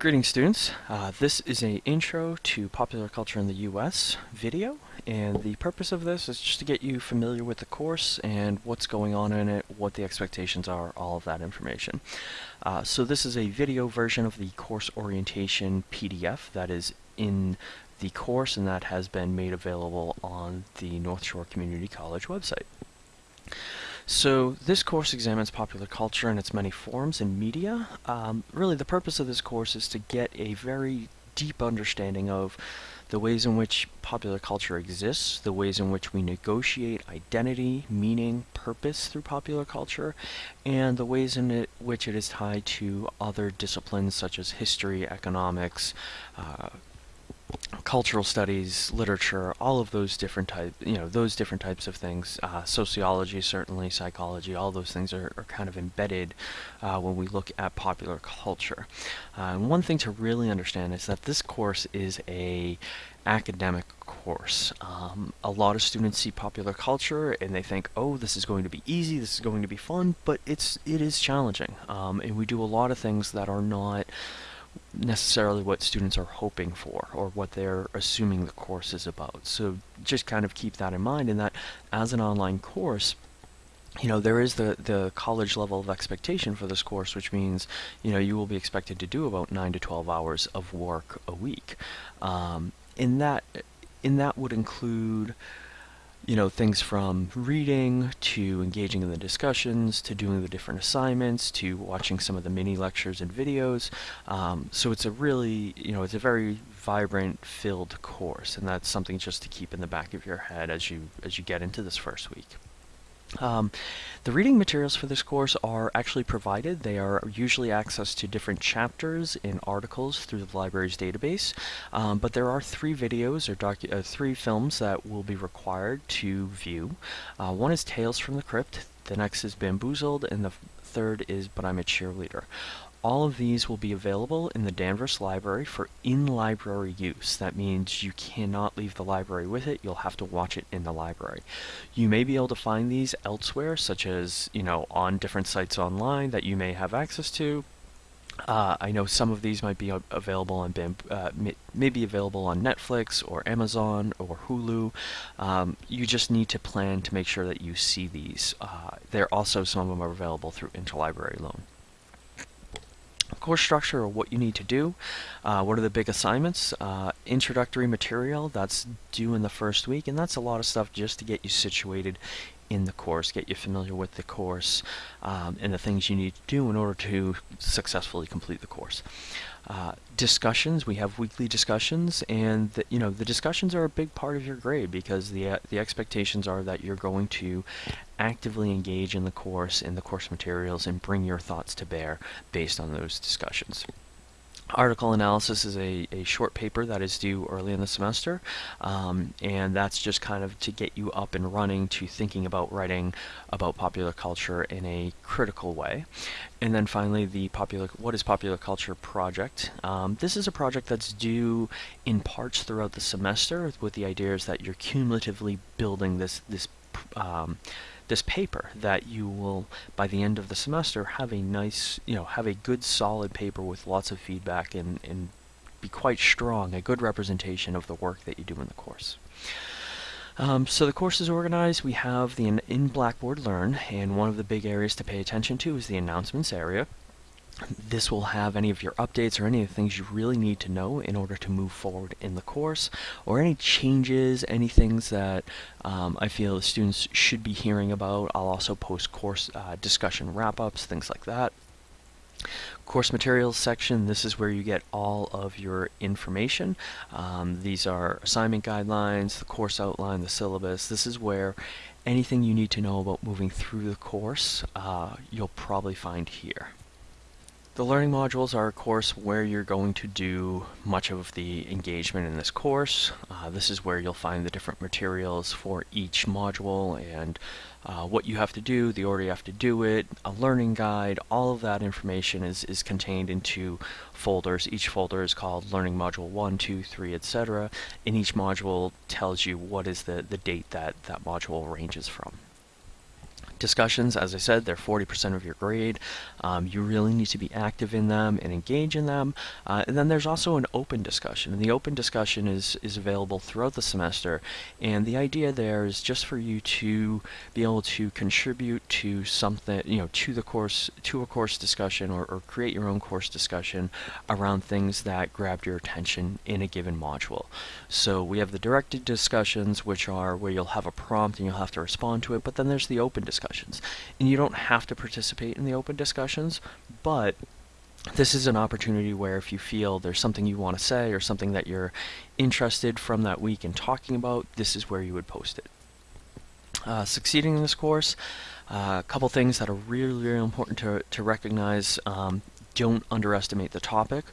Greetings students, uh, this is an intro to popular culture in the US video and the purpose of this is just to get you familiar with the course and what's going on in it, what the expectations are, all of that information. Uh, so this is a video version of the course orientation PDF that is in the course and that has been made available on the North Shore Community College website. So this course examines popular culture in its many forms and media. Um, really the purpose of this course is to get a very deep understanding of the ways in which popular culture exists, the ways in which we negotiate identity, meaning, purpose through popular culture, and the ways in it, which it is tied to other disciplines such as history, economics, uh, cultural studies, literature, all of those different type, you know, those different types of things. Uh, sociology, certainly, psychology, all those things are, are kind of embedded uh, when we look at popular culture. Uh, and one thing to really understand is that this course is a academic course. Um, a lot of students see popular culture and they think, oh, this is going to be easy, this is going to be fun, but it's it is challenging. Um, and we do a lot of things that are not necessarily what students are hoping for or what they're assuming the course is about. So just kind of keep that in mind in that as an online course, you know, there is the, the college level of expectation for this course, which means, you know, you will be expected to do about 9 to 12 hours of work a week. Um, in that, in that would include you know, things from reading to engaging in the discussions to doing the different assignments to watching some of the mini lectures and videos. Um, so it's a really, you know, it's a very vibrant, filled course, and that's something just to keep in the back of your head as you as you get into this first week. Um, the reading materials for this course are actually provided. They are usually accessed to different chapters in articles through the library's database, um, but there are three videos or uh, three films that will be required to view. Uh, one is Tales from the Crypt, the next is Bamboozled, and the third is But I'm a Cheerleader. All of these will be available in the Danvers Library for in-library use. That means you cannot leave the library with it. You'll have to watch it in the library. You may be able to find these elsewhere, such as, you know, on different sites online that you may have access to. Uh, I know some of these might be available on uh, may, may be available on Netflix or Amazon or Hulu. Um, you just need to plan to make sure that you see these. Uh, there also some of them are available through interlibrary loan course structure or what you need to do. Uh, what are the big assignments? Uh, introductory material, that's due in the first week, and that's a lot of stuff just to get you situated in the course, get you familiar with the course, um, and the things you need to do in order to successfully complete the course. Uh, discussions, we have weekly discussions, and the, you know the discussions are a big part of your grade because the uh, the expectations are that you're going to actively engage in the course, in the course materials, and bring your thoughts to bear based on those discussions. Article analysis is a, a short paper that is due early in the semester, um, and that's just kind of to get you up and running to thinking about writing about popular culture in a critical way. And then finally, the popular what is popular culture project. Um, this is a project that's due in parts throughout the semester, with the idea is that you're cumulatively building this this um, this paper that you will by the end of the semester have a nice you know have a good solid paper with lots of feedback and, and be quite strong a good representation of the work that you do in the course. Um, so the course is organized. We have the in, in Blackboard Learn and one of the big areas to pay attention to is the announcements area this will have any of your updates or any of the things you really need to know in order to move forward in the course or any changes, any things that um, I feel the students should be hearing about. I'll also post course uh, discussion wrap-ups, things like that. Course materials section, this is where you get all of your information. Um, these are assignment guidelines, the course outline, the syllabus. This is where anything you need to know about moving through the course, uh, you'll probably find here. The learning modules are a course where you're going to do much of the engagement in this course. Uh, this is where you'll find the different materials for each module and uh, what you have to do, the order you have to do it, a learning guide, all of that information is, is contained into folders. Each folder is called Learning Module 1, 2, 3, etc. And each module tells you what is the, the date that that module ranges from. Discussions, as I said, they're 40% of your grade. Um, you really need to be active in them and engage in them. Uh, and then there's also an open discussion. And the open discussion is, is available throughout the semester. And the idea there is just for you to be able to contribute to something, you know, to the course, to a course discussion or, or create your own course discussion around things that grabbed your attention in a given module. So we have the directed discussions, which are where you'll have a prompt and you'll have to respond to it, but then there's the open discussion discussions. And you don't have to participate in the open discussions, but this is an opportunity where if you feel there's something you want to say or something that you're interested from that week in talking about, this is where you would post it. Uh, succeeding in this course, uh, a couple things that are really, really important to, to recognize. Um, don't underestimate the topic.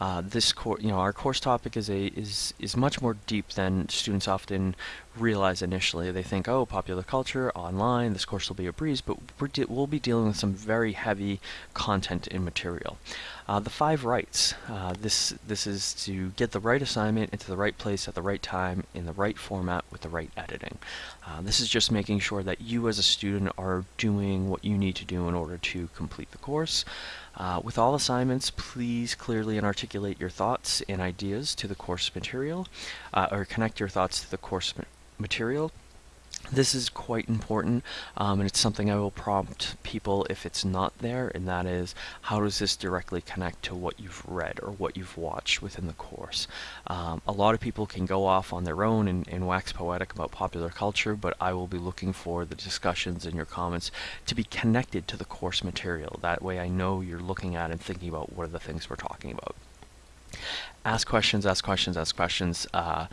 Uh, this course, you know, our course topic is a is is much more deep than students often realize initially. They think, oh, popular culture, online, this course will be a breeze, but we will be dealing with some very heavy content and material. Uh, the five rights. Uh, this this is to get the right assignment into the right place at the right time in the right format with the right editing. Uh, this is just making sure that you as a student are doing what you need to do in order to complete the course. Uh, with all assignments, please clearly and articulate your thoughts and ideas to the course material, uh, or connect your thoughts to the course material. This is quite important, um, and it's something I will prompt people if it's not there, and that is, how does this directly connect to what you've read or what you've watched within the course? Um, a lot of people can go off on their own and, and wax poetic about popular culture, but I will be looking for the discussions in your comments to be connected to the course material. That way I know you're looking at and thinking about what are the things we're talking about. Ask questions, ask questions, ask questions. Uh,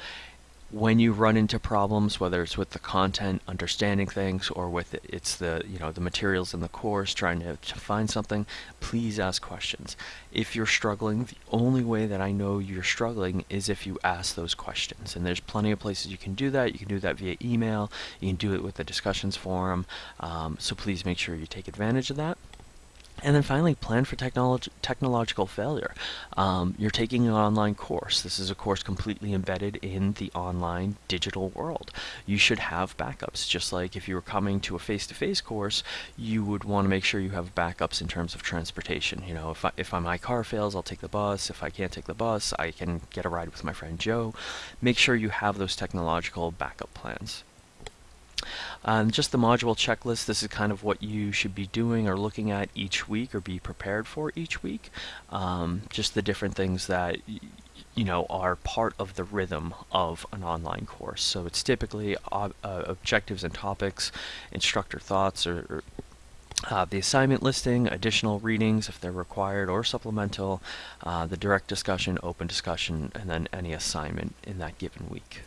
when you run into problems, whether it's with the content, understanding things, or with it, it's the you know the materials in the course, trying to, to find something, please ask questions. If you're struggling, the only way that I know you're struggling is if you ask those questions. And there's plenty of places you can do that. You can do that via email. You can do it with the discussions forum. Um, so please make sure you take advantage of that. And then finally, plan for technolog technological failure. Um, you're taking an online course. This is a course completely embedded in the online digital world. You should have backups. Just like if you were coming to a face-to-face -face course, you would want to make sure you have backups in terms of transportation. You know, if, I, if my car fails, I'll take the bus. If I can't take the bus, I can get a ride with my friend Joe. Make sure you have those technological backup plans. Just the module checklist, this is kind of what you should be doing or looking at each week or be prepared for each week. Um, just the different things that you know are part of the rhythm of an online course. So it's typically ob uh, objectives and topics, instructor thoughts, or, or uh, the assignment listing, additional readings if they're required or supplemental, uh, the direct discussion, open discussion, and then any assignment in that given week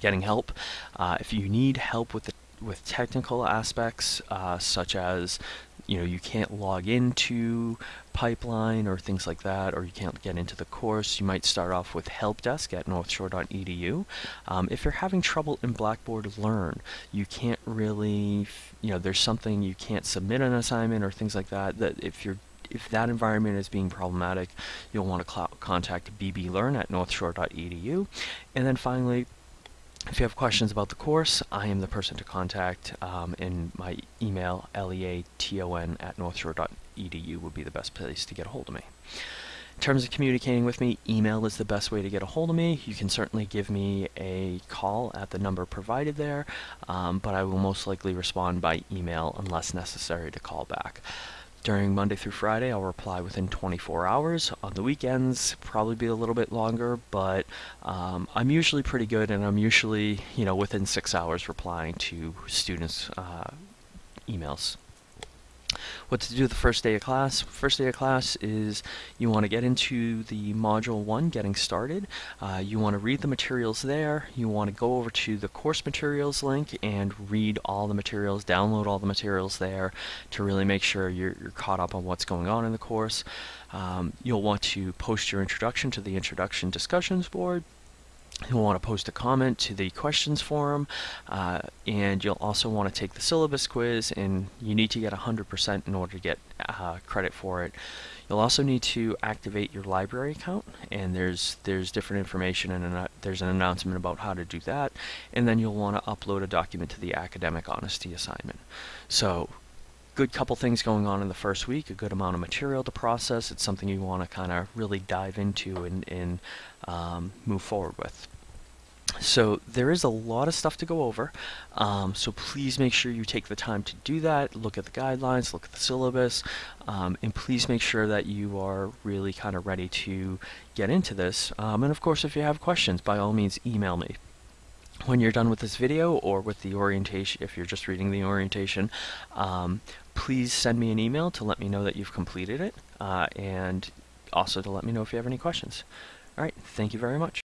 getting help. Uh, if you need help with the with technical aspects uh, such as you know you can't log into pipeline or things like that or you can't get into the course you might start off with help desk at northshore.edu um, if you're having trouble in blackboard learn. You can't really you know there's something you can't submit an assignment or things like that that if you're if that environment is being problematic you'll want to contact bblearn at northshore.edu and then finally if you have questions about the course, I am the person to contact, um, and my email, leaton at northshore.edu would be the best place to get a hold of me. In terms of communicating with me, email is the best way to get a hold of me. You can certainly give me a call at the number provided there, um, but I will most likely respond by email unless necessary to call back. During Monday through Friday, I'll reply within 24 hours. On the weekends, probably be a little bit longer, but um, I'm usually pretty good, and I'm usually, you know, within six hours replying to students' uh, emails. What to do the first day of class? First day of class is you want to get into the module 1, getting started. Uh, you want to read the materials there. You want to go over to the course materials link and read all the materials, download all the materials there to really make sure you're, you're caught up on what's going on in the course. Um, you'll want to post your introduction to the introduction discussions board You'll want to post a comment to the questions forum, uh, and you'll also want to take the syllabus quiz, and you need to get 100% in order to get uh, credit for it. You'll also need to activate your library account, and there's there's different information and there's an announcement about how to do that, and then you'll want to upload a document to the academic honesty assignment. So good couple things going on in the first week, a good amount of material to process. It's something you want to kind of really dive into and, and um, move forward with. So there is a lot of stuff to go over, um, so please make sure you take the time to do that, look at the guidelines, look at the syllabus, um, and please make sure that you are really kind of ready to get into this. Um, and of course, if you have questions, by all means, email me. When you're done with this video or with the orientation, if you're just reading the orientation, um, please send me an email to let me know that you've completed it, uh, and also to let me know if you have any questions. All right, thank you very much.